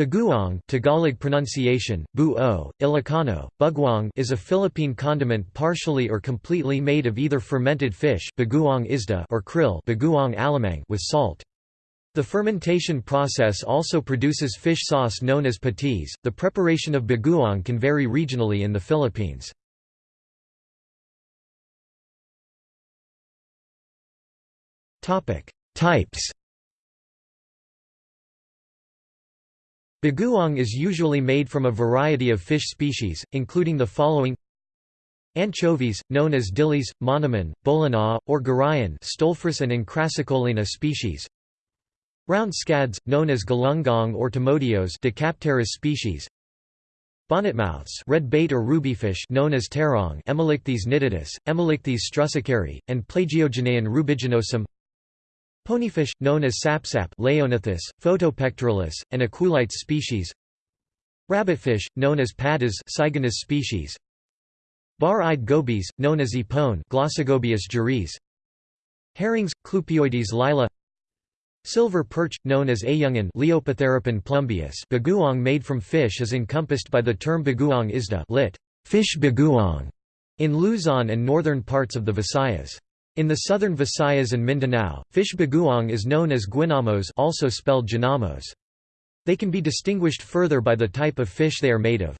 Bagoong Tagalog pronunciation, bu-o, Ilocano, bugwang is a Philippine condiment partially or completely made of either fermented fish bagoong isda or krill bagoong alamang with salt. The fermentation process also produces fish sauce known as patis. The preparation of bagoong can vary regionally in the Philippines. Types Bagoong is usually made from a variety of fish species, including the following. Anchovies, known as dilis, monoman, bolana, or garayan Stolephorus and Encrasicholina species. Round scads, known as galunggong or tomodios Decapterus species. Bonnetmouths red bait or rubyfish known as terong Emmelichthys nitidus, Emmelichthys struhsakeri, and Plagiogeneion rubiginosum Ponyfish, known as sapsap Leiognathus, Photopectoralis, and Equulites species Rabbitfish, known as paddas Siganus species Bar-eyed gobies, known as epone Glossogobius Herrings, Clupeoides lile Silver perch, known as ayungan Leiopotherapon plumbeus bagoong made from fish is encompassed by the term bagoong isda lit. fish bagoong in Luzon and northern parts of the Visayas. In the southern Visayas and Mindanao, fish bagoong is known as guinamos also spelled ginamos. They can be distinguished further by the type of fish they are made of.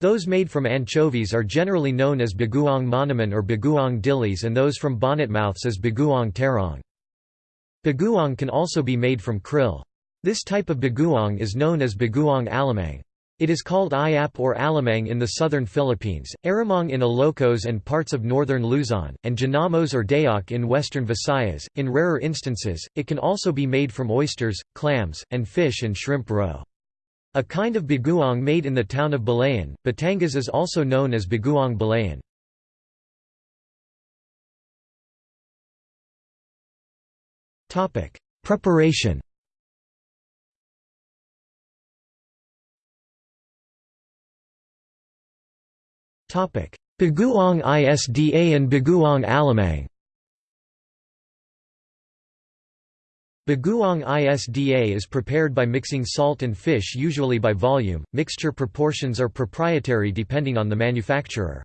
Those made from anchovies are generally known as bagoong monoman or bagoong dilis and those from bonnetmouths as bagoong terong. Bagoong can also be made from krill. This type of bagoong is known as bagoong alamang. It is called Iap or Alamang in the southern Philippines, Aramong in Ilocos and parts of northern Luzon, and Ginamos or Dayak in western Visayas. In rarer instances, it can also be made from oysters, clams, and fish and shrimp roe. A kind of bagoong made in the town of Balayan, Batangas is also known as bagoong Balayan. Preparation Bagoong ISDA and Bagoong Alamang Bagoong ISDA is prepared by mixing salt and fish usually by volume, mixture proportions are proprietary depending on the manufacturer.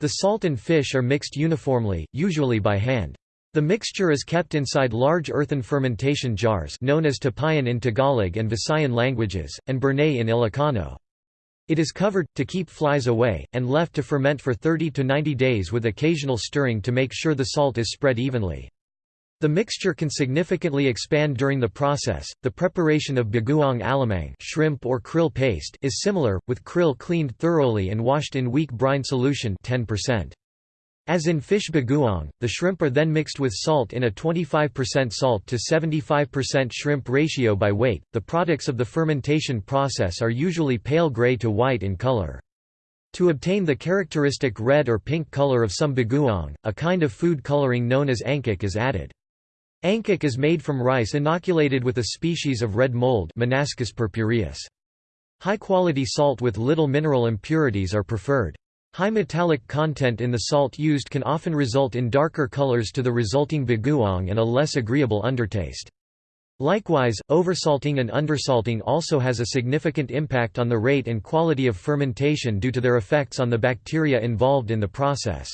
The salt and fish are mixed uniformly, usually by hand. The mixture is kept inside large earthen fermentation jars known as tapayan in Tagalog and Visayan languages, and burnay in Ilocano. It is covered, to keep flies away, and left to ferment for 30 to 90 days with occasional stirring to make sure the salt is spread evenly. The mixture can significantly expand during the process. The preparation of bagoong alamang shrimp or krill paste is similar, with krill cleaned thoroughly and washed in weak brine solution 10%. As in fish bagoong, the shrimp are then mixed with salt in a 25% salt to 75% shrimp ratio by weight. The products of the fermentation process are usually pale gray to white in color. To obtain the characteristic red or pink color of some bagoong, a kind of food coloring known as angkok is added. Angkok is made from rice inoculated with a species of red mold. High-quality salt with little mineral impurities are preferred. High metallic content in the salt used can often result in darker colors to the resulting bagoong and a less agreeable undertaste. Likewise, oversalting and undersalting also has a significant impact on the rate and quality of fermentation due to their effects on the bacteria involved in the process.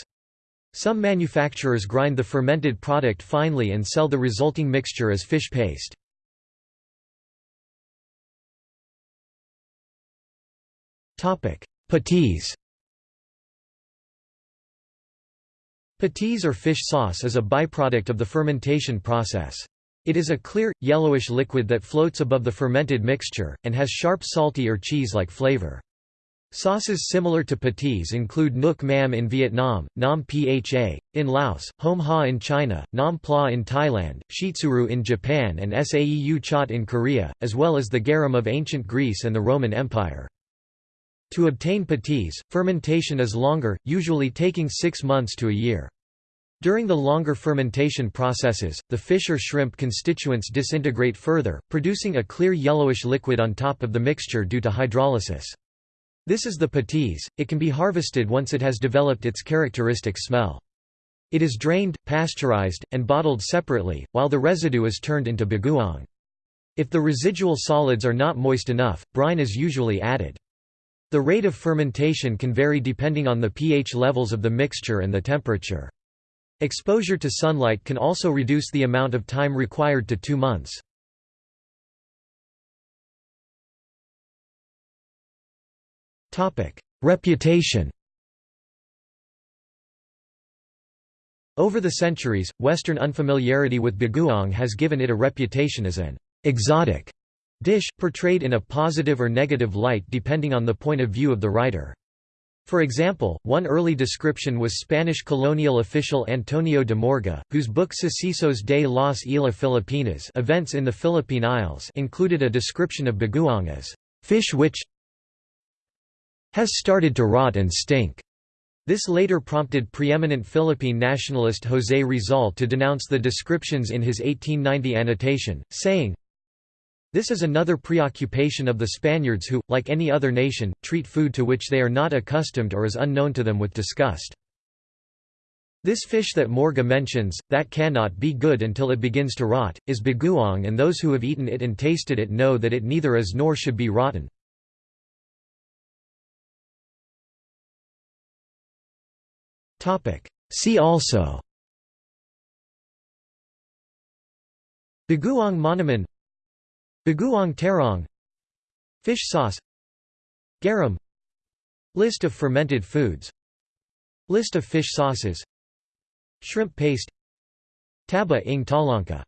Some manufacturers grind the fermented product finely and sell the resulting mixture as fish paste. Patis Patis or fish sauce is a byproduct of the fermentation process. It is a clear, yellowish liquid that floats above the fermented mixture, and has sharp salty or cheese-like flavor. Sauces similar to patis include Nuoc Mam in Vietnam, Nam Pha, in Laos, Hom Ha in China, Nam Pla in Thailand, Shottsuru in Japan and Saeu Chat in Korea, as well as the garum of ancient Greece and the Roman Empire. To obtain patis, fermentation is longer, usually taking six months to a year. During the longer fermentation processes, the fish or shrimp constituents disintegrate further, producing a clear yellowish liquid on top of the mixture due to hydrolysis. This is the patis, it can be harvested once it has developed its characteristic smell. It is drained, pasteurized, and bottled separately, while the residue is turned into bagoong. If the residual solids are not moist enough, brine is usually added. The rate of fermentation can vary depending on the pH levels of the mixture and the temperature. Exposure to sunlight can also reduce the amount of time required to two months. Reputation Over the centuries, Western unfamiliarity with bagoong has given it a reputation as an exotic dish, portrayed in a positive or negative light depending on the point of view of the writer. For example, one early description was Spanish colonial official Antonio de Morga, whose book Sucesos de las Islas Filipinas Events in the Philippine Isles included a description of bagoong as fish which has started to rot and stink. This later prompted preeminent Philippine nationalist José Rizal to denounce the descriptions in his 1890 annotation, saying, This is another preoccupation of the Spaniards who, like any other nation, treat food to which they are not accustomed or is unknown to them with disgust. This fish that Morga mentions, that cannot be good until it begins to rot, is bagoong and those who have eaten it and tasted it know that it neither is nor should be rotten. See also Bagoong Monaman Bagoong terong Fish sauce Garum List of fermented foods List of fish sauces Shrimp paste Taba ng Talangka